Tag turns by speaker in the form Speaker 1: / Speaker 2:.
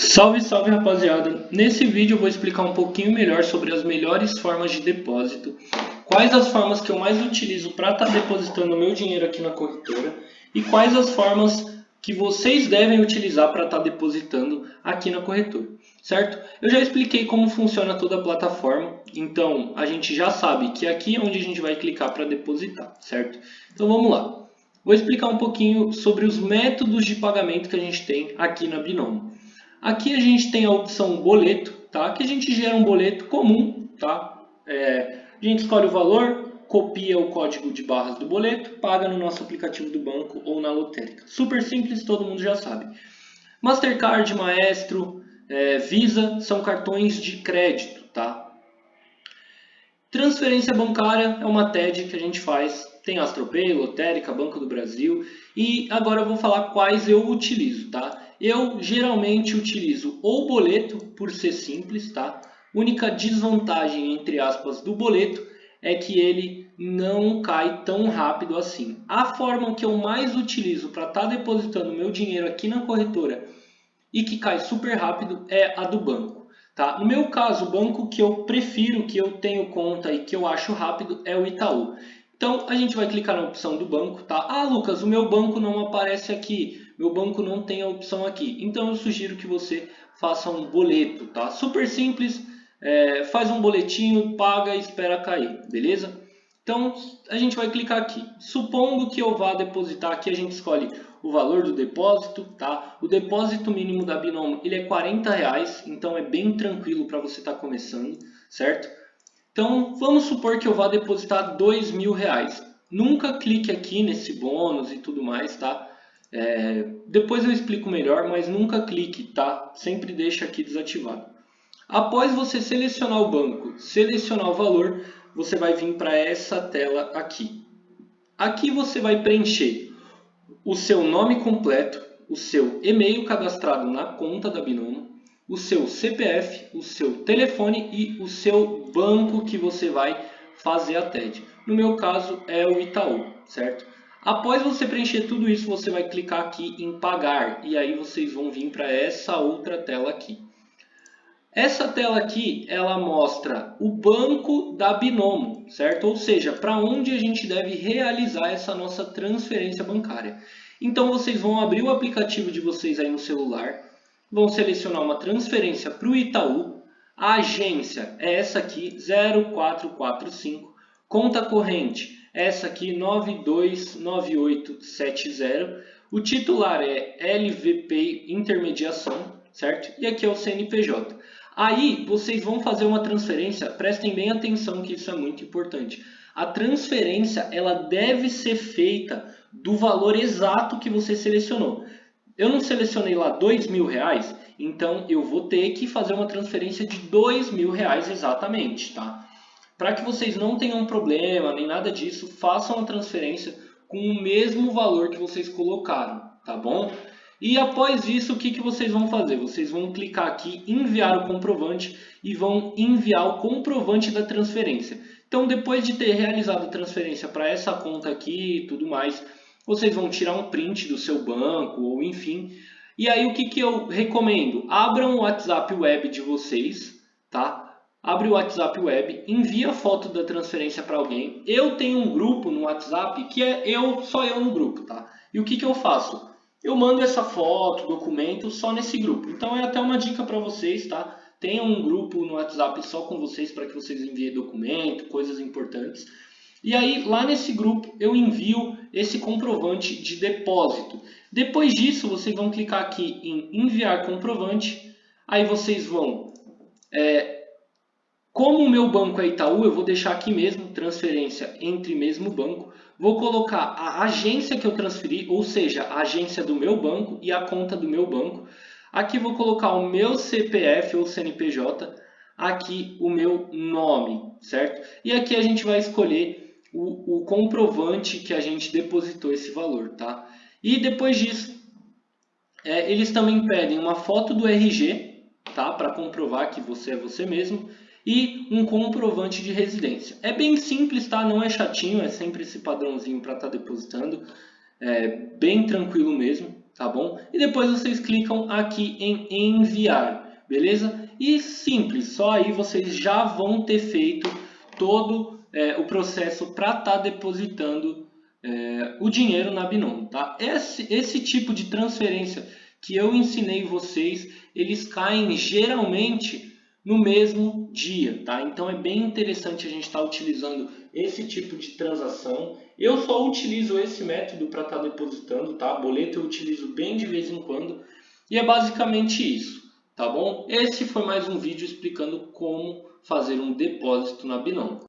Speaker 1: Salve, salve rapaziada! Nesse vídeo eu vou explicar um pouquinho melhor sobre as melhores formas de depósito, quais as formas que eu mais utilizo para estar tá depositando meu dinheiro aqui na corretora e quais as formas que vocês devem utilizar para estar tá depositando aqui na corretora, certo? Eu já expliquei como funciona toda a plataforma, então a gente já sabe que aqui é onde a gente vai clicar para depositar, certo? Então vamos lá. Vou explicar um pouquinho sobre os métodos de pagamento que a gente tem aqui na Binomo. Aqui a gente tem a opção boleto, tá? que a gente gera um boleto comum. Tá? É, a gente escolhe o valor, copia o código de barras do boleto, paga no nosso aplicativo do banco ou na lotérica. Super simples, todo mundo já sabe. Mastercard, Maestro, é, Visa são cartões de crédito. Tá? Transferência bancária é uma TED que a gente faz tem Astropay, Lotérica, Banco do Brasil e agora eu vou falar quais eu utilizo, tá? Eu geralmente utilizo ou boleto por ser simples, tá? Única desvantagem entre aspas do boleto é que ele não cai tão rápido assim. A forma que eu mais utilizo para estar tá depositando meu dinheiro aqui na corretora e que cai super rápido é a do banco. Tá? No meu caso, o banco que eu prefiro, que eu tenho conta e que eu acho rápido é o Itaú. Então, a gente vai clicar na opção do banco, tá? Ah, Lucas, o meu banco não aparece aqui, meu banco não tem a opção aqui. Então, eu sugiro que você faça um boleto, tá? Super simples, é, faz um boletinho, paga e espera cair, beleza? Então, a gente vai clicar aqui. Supondo que eu vá depositar aqui, a gente escolhe o valor do depósito, tá? O depósito mínimo da Binomo, ele é 40 reais, então é bem tranquilo para você estar tá começando, certo? Então, vamos supor que eu vá depositar dois mil reais. Nunca clique aqui nesse bônus e tudo mais, tá? É, depois eu explico melhor, mas nunca clique, tá? Sempre deixa aqui desativado. Após você selecionar o banco, selecionar o valor, você vai vir para essa tela aqui. Aqui você vai preencher o seu nome completo, o seu e-mail cadastrado na conta da Binomo, o seu CPF, o seu telefone e o seu banco que você vai fazer a TED. No meu caso é o Itaú, certo? Após você preencher tudo isso, você vai clicar aqui em pagar e aí vocês vão vir para essa outra tela aqui. Essa tela aqui, ela mostra o banco da Binomo, certo? Ou seja, para onde a gente deve realizar essa nossa transferência bancária. Então vocês vão abrir o aplicativo de vocês aí no celular, vão selecionar uma transferência para o Itaú. A agência é essa aqui, 0445. Conta corrente, essa aqui, 929870. O titular é LVP Intermediação, certo? E aqui é o CNPJ. Aí vocês vão fazer uma transferência, prestem bem atenção que isso é muito importante. A transferência ela deve ser feita do valor exato que você selecionou. Eu não selecionei lá dois mil reais, então eu vou ter que fazer uma transferência de dois mil reais exatamente, tá? Para que vocês não tenham problema nem nada disso, façam a transferência com o mesmo valor que vocês colocaram, tá bom? E após isso, o que, que vocês vão fazer? Vocês vão clicar aqui, enviar o comprovante e vão enviar o comprovante da transferência. Então, depois de ter realizado a transferência para essa conta aqui e tudo mais, vocês vão tirar um print do seu banco ou enfim. E aí o que, que eu recomendo? Abram o WhatsApp web de vocês, tá? Abre o WhatsApp web, envia a foto da transferência para alguém. Eu tenho um grupo no WhatsApp que é eu, só eu no grupo, tá? E o que, que eu faço? Eu mando essa foto, documento só nesse grupo. Então é até uma dica para vocês, tá? Tenham um grupo no WhatsApp só com vocês para que vocês enviem documento, coisas importantes. E aí, lá nesse grupo, eu envio esse comprovante de depósito. Depois disso, vocês vão clicar aqui em enviar comprovante. Aí vocês vão... É, como o meu banco é Itaú, eu vou deixar aqui mesmo, transferência entre mesmo banco. Vou colocar a agência que eu transferi, ou seja, a agência do meu banco e a conta do meu banco. Aqui vou colocar o meu CPF ou CNPJ, aqui o meu nome, certo? E aqui a gente vai escolher o, o comprovante que a gente depositou esse valor, tá? E depois disso, é, eles também pedem uma foto do RG, tá? Para comprovar que você é você mesmo e um comprovante de residência. É bem simples, tá? Não é chatinho, é sempre esse padrãozinho para estar tá depositando. É bem tranquilo mesmo, tá bom? E depois vocês clicam aqui em enviar, beleza? E simples, só aí vocês já vão ter feito todo é, o processo para estar tá depositando é, o dinheiro na Binomo, tá? Esse, esse tipo de transferência que eu ensinei vocês, eles caem geralmente no mesmo dia, tá? Então é bem interessante a gente estar tá utilizando esse tipo de transação. Eu só utilizo esse método para estar tá depositando, tá? Boleto eu utilizo bem de vez em quando e é basicamente isso, tá bom? Esse foi mais um vídeo explicando como fazer um depósito na Binomo.